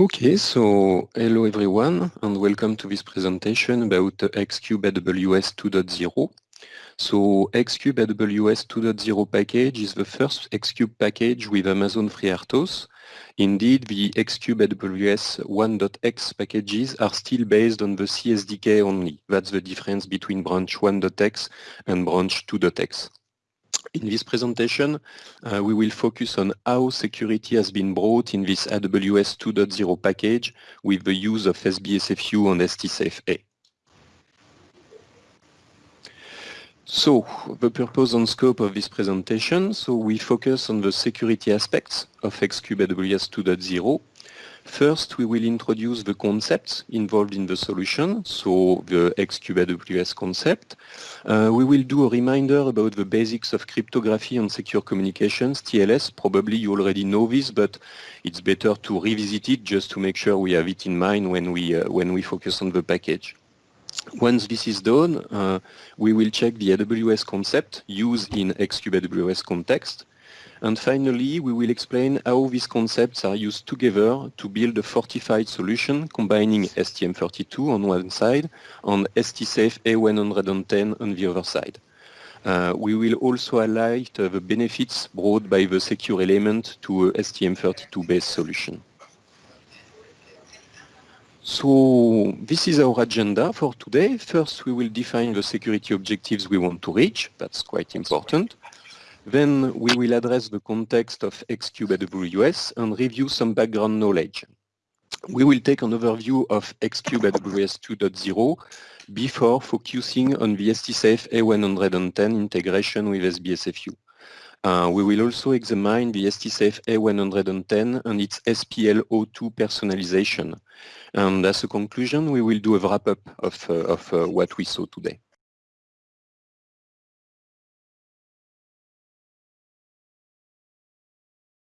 Okay, so hello everyone and welcome to this presentation about Xcube AWS 2.0. So Xcube AWS 2.0 package is the first Xcube package with Amazon FreeRTOS. Indeed, the Xcube AWS 1.x packages are still based on the CSDK only. That's the difference between branch 1.x and branch 2.x. In this presentation, uh, we will focus on how security has been brought in this AWS 2.0 package with the use of SBSFU and STSAFE-A. So, the purpose and scope of this presentation, so we focus on the security aspects of Xcube AWS 2.0 First, we will introduce the concepts involved in the solution, so the Xcube AWS concept. Uh, we will do a reminder about the basics of cryptography and secure communications, TLS. Probably you already know this, but it's better to revisit it just to make sure we have it in mind when we, uh, when we focus on the package. Once this is done, uh, we will check the AWS concept used in Xcube AWS context. And finally, we will explain how these concepts are used together to build a fortified solution combining STM32 on one side and STSAFE A110 on the other side. Uh, we will also highlight uh, the benefits brought by the secure element to a STM32-based solution. So this is our agenda for today. First, we will define the security objectives we want to reach. That's quite important. Then we will address the context of Xcube AWS and review some background knowledge. We will take an overview of Xcube AWS 2.0 before focusing on the STSAFE A110 integration with SBSFU. Uh, we will also examine the STSAFE A110 and its SPL02 personalization. And as a conclusion, we will do a wrap-up of, uh, of uh, what we saw today.